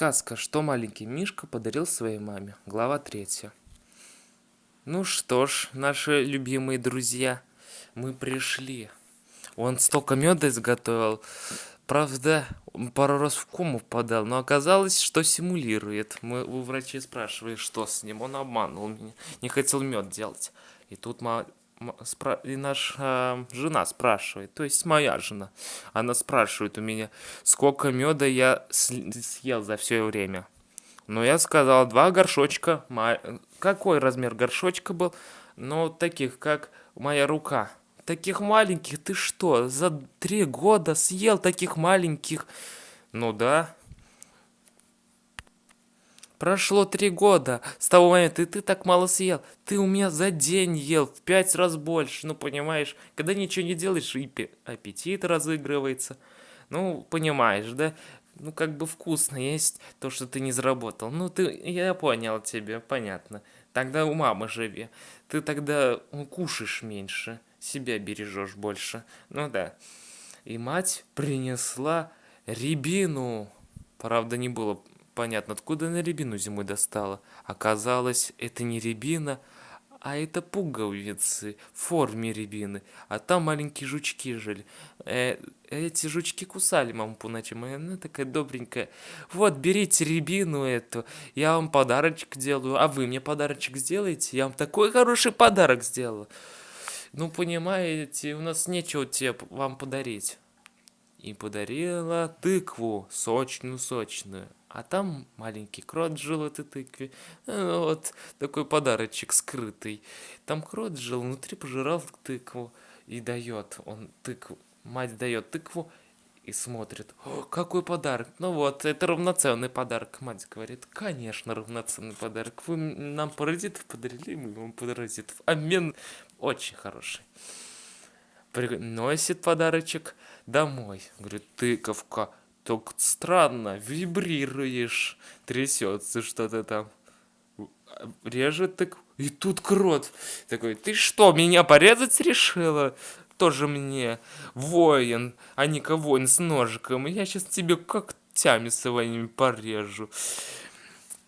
Сказка, что маленький Мишка подарил своей маме. Глава третья. Ну что ж, наши любимые друзья, мы пришли. Он столько меда изготовил. Правда, пару раз в кому подал, но оказалось, что симулирует. Мы у врачей спрашивали, что с ним. Он обманул меня, не хотел мед делать. И тут и наша жена спрашивает, то есть моя жена, она спрашивает у меня, сколько меда я съел за все время. Ну, я сказал, два горшочка. Какой размер горшочка был? Ну, таких, как моя рука. Таких маленьких, ты что, за три года съел таких маленьких? Ну да, Прошло три года с того момента, и ты так мало съел. Ты у меня за день ел в пять раз больше. Ну, понимаешь, когда ничего не делаешь, и аппетит разыгрывается. Ну, понимаешь, да? Ну, как бы вкусно есть то, что ты не заработал. Ну, ты, я понял тебя, понятно. Тогда у мамы живи. Ты тогда ну, кушаешь меньше, себя бережешь больше. Ну да. И мать принесла рябину. Правда, не было Понятно, откуда она рябину зимой достала. Оказалось, это не рябина, а это пуговицы в форме рябины. А там маленькие жучки жили. Э, эти жучки кусали маму по ночам, и она такая добренькая. Вот, берите рябину эту, я вам подарочек делаю, а вы мне подарочек сделаете? Я вам такой хороший подарок сделала. Ну, понимаете, у нас нечего тебе вам подарить. И подарила тыкву сочную-сочную. А там маленький крот жил в этой тыкве. Ну, вот такой подарочек скрытый. Там крот жил, внутри пожирал тыкву и дает. Он тыкву, мать дает тыкву и смотрит. О, какой подарок! Ну вот, это равноценный подарок. Мать говорит, конечно, равноценный подарок. Вы нам паразитов подарили, мы вам паразитов. Обмен очень хороший. Приносит подарочек домой. Говорит, тыковка только странно, вибрируешь, трясется что-то там. Режет так, и тут крот. Такой, ты что, меня порезать решила? Тоже мне воин, а не-ка воин с ножиком. Я сейчас тебе когтями своими порежу.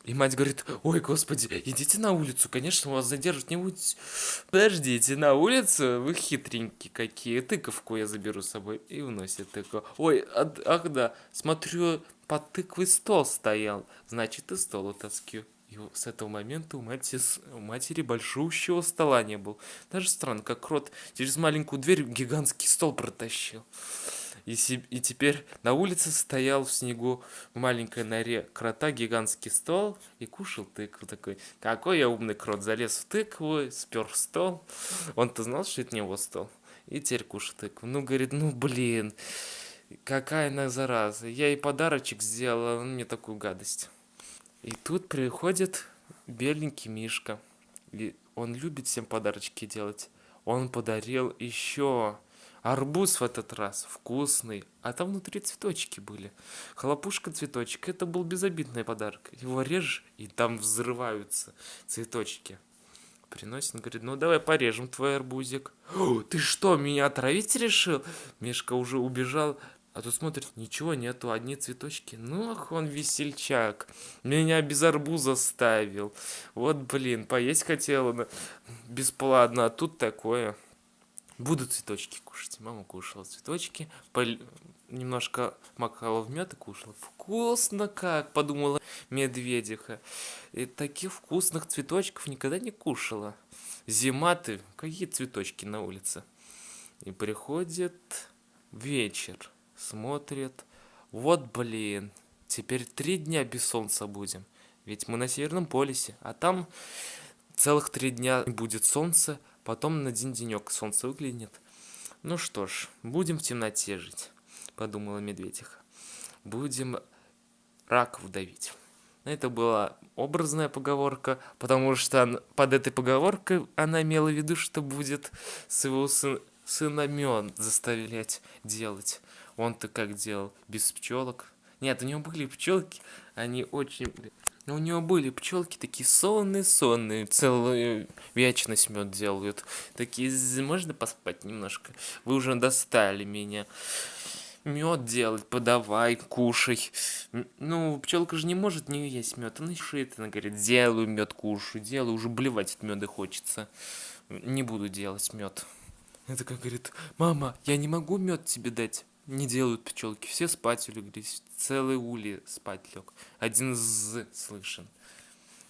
И мать говорит, ой, господи, идите на улицу, конечно, вас задержат не будете. Подождите, на улицу? Вы хитренькие какие. Тыковку я заберу с собой. И уносит тыковку. Ой, а, ах да, смотрю, под тыквой стол стоял. Значит, и стол утаскиваю. И с этого момента у матери, у матери большущего стола не было. Даже странно, как крот через маленькую дверь гигантский стол протащил. И, и теперь на улице стоял в снегу в маленькой норе крота гигантский стол и кушал тыкву. Такой, какой я умный крот, залез в тыкву, спер в стол. Он-то знал, что это не его стол. И теперь кушает тыкву. Ну, говорит, ну, блин, какая она зараза. Я ей подарочек сделала, он мне такую гадость. И тут приходит беленький Мишка. И он любит всем подарочки делать. Он подарил еще Арбуз в этот раз вкусный, а там внутри цветочки были. Хлопушка-цветочек, это был безобидный подарок. Его режешь, и там взрываются цветочки. Приносит, говорит, ну давай порежем твой арбузик. Ты что, меня отравить решил? Мишка уже убежал, а тут смотрит, ничего нету, одни цветочки. Ну, ах, он весельчак. Меня без арбуза ставил. Вот, блин, поесть хотел бесплатно, а тут такое. Буду цветочки кушать. Мама кушала цветочки, пол... немножко макала в мед и кушала. Вкусно как, подумала медведиха. И таких вкусных цветочков никогда не кушала. Зима ты, какие цветочки на улице? И приходит вечер, смотрит. Вот блин, теперь три дня без солнца будем. Ведь мы на Северном полюсе, а там целых три дня будет солнце, Потом на день-денек солнце выглянет. Ну что ж, будем в темноте жить, подумала медведиха. Будем раков давить. Это была образная поговорка, потому что под этой поговоркой она имела в виду, что будет своего сын, сына мед заставлять делать. Он-то как делал? Без пчелок? Нет, у него были пчелки, они очень но у него были пчелки такие сонные-сонные, целую вечность мед делают. Такие, можно поспать немножко? Вы уже достали меня. мед делать, подавай, кушай. Ну, пчелка же не может не есть мед. Она шит, она говорит, делаю мед, кушаю, делаю, уже блевать от меда хочется. Не буду делать мед. Это как говорит, мама, я не могу мед тебе дать. Не делают пчелки, все спать улеглись, целый ули спать лег. Один з слышен.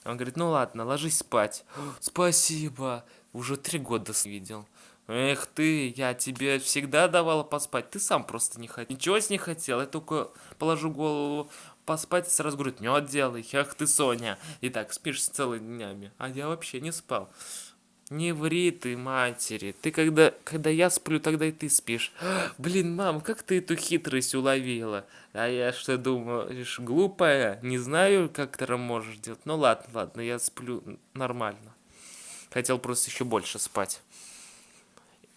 Он говорит, ну ладно, ложись спать. Спасибо, уже три года видел. Эх ты, я тебе всегда давала поспать, ты сам просто не хотел. Ничего с не хотел, я только положу голову поспать сразу говорит, мед делай, эх ты, Соня. И так, спишь целыми днями, а я вообще не спал. Не ври ты, матери. Ты когда, когда я сплю, тогда и ты спишь. Блин, мам, как ты эту хитрость уловила? А я что думаешь, глупая? Не знаю, как ты можешь делать. Ну ладно, ладно, я сплю нормально. Хотел просто еще больше спать.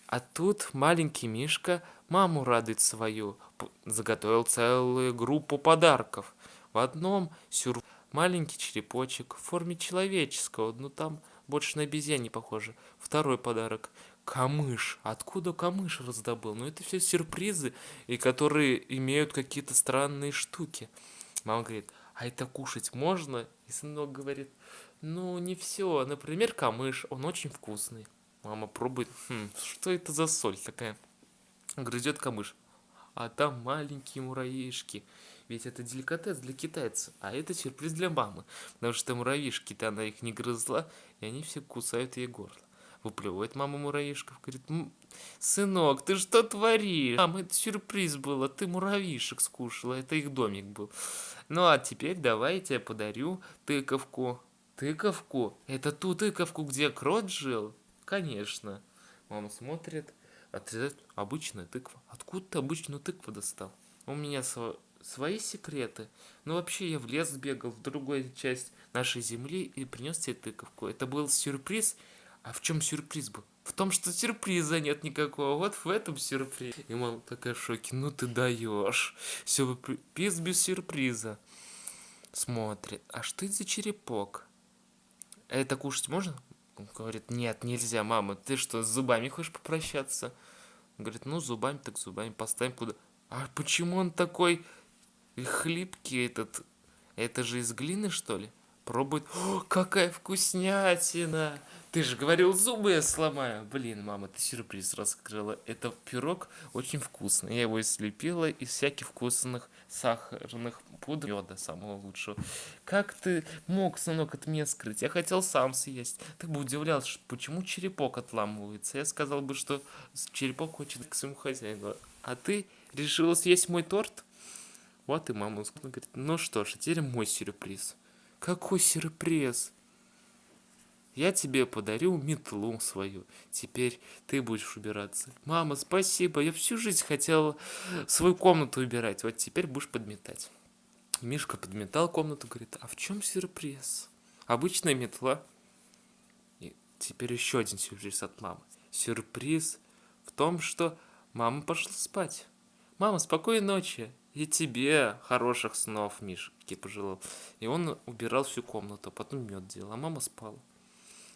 А тут маленький Мишка маму радует свою. Заготовил целую группу подарков. В одном сюр маленький черепочек в форме человеческого. Ну там больше на обезьяне похоже. Второй подарок. Камыш. Откуда камыш раздобыл? Ну это все сюрпризы, и которые имеют какие-то странные штуки. Мама говорит, а это кушать можно? И сынок говорит, ну не все. Например, камыш, он очень вкусный. Мама пробует, хм, что это за соль такая? Грызет камыш. А там маленькие муравьишки. Ведь это деликатес для китайцев, а это сюрприз для мамы. Потому что муравьишки-то она их не грызла, и они все кусают ей горло. Выплевывает мама муравьишков, говорит, сынок, ты что творишь? Мам, это сюрприз был, а ты муравьишек скушала, это их домик был. Ну а теперь давай я тебе подарю тыковку. Тыковку? Это ту тыковку, где крот жил? Конечно. Мама смотрит, отрезает обычная тыква. Откуда ты обычную тыкву достал? У меня свои секреты. Ну, вообще, я в лес бегал, в другую часть нашей земли и принес тебе тыковку. Это был сюрприз. А в чем сюрприз был? В том, что сюрприза нет никакого. Вот в этом сюрприз. И мама такая в шоке. Ну ты даешь. Сюрприз без сюрприза. Смотрит. А что это за черепок? Это кушать можно? Он говорит, нет, нельзя, мама. Ты что, с зубами хочешь попрощаться? Он говорит, ну, зубами так зубами. Поставим куда. А почему он такой и хлипкий этот. Это же из глины, что ли? Пробует. О, какая вкуснятина! Ты же говорил, зубы я сломаю. Блин, мама, ты сюрприз раскрыла. Это пирог очень вкусный. Я его слепила из всяких вкусных сахарных пудр меда самого лучшего. Как ты мог, сынок, от меня скрыть? Я хотел сам съесть. Ты бы удивлялся, почему черепок отламывается. Я сказал бы, что черепок хочет к своему хозяину. А ты решила съесть мой торт? Вот и мама говорит, ну что ж, теперь мой сюрприз. Какой сюрприз? Я тебе подарю метлу свою. Теперь ты будешь убираться. Мама, спасибо. Я всю жизнь хотела свою комнату убирать. Вот теперь будешь подметать. Мишка подметал комнату, говорит, а в чем сюрприз? Обычная метла. И теперь еще один сюрприз от мамы. Сюрприз в том, что мама пошла спать. Мама, спокойной ночи. И тебе хороших снов, Мишке пожелал. И он убирал всю комнату, потом мед делал, а мама спала.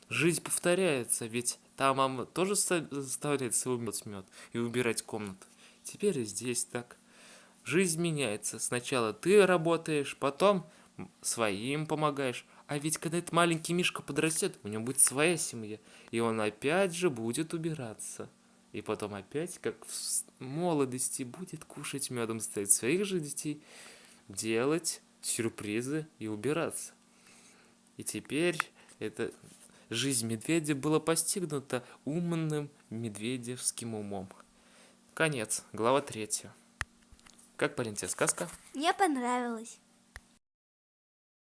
Жизнь повторяется, ведь та мама тоже заставляет свой мед мед и убирать комнату. Теперь и здесь так. Жизнь меняется. Сначала ты работаешь, потом своим помогаешь. А ведь когда этот маленький Мишка подрастет, у него будет своя семья, и он опять же будет убираться. И потом опять, как в молодости, будет кушать медом, ставить своих же детей, делать сюрпризы и убираться. И теперь эта жизнь медведя была постигнута умным медведевским умом. Конец. Глава третья. Как, Полин, тебе сказка? Мне понравилось.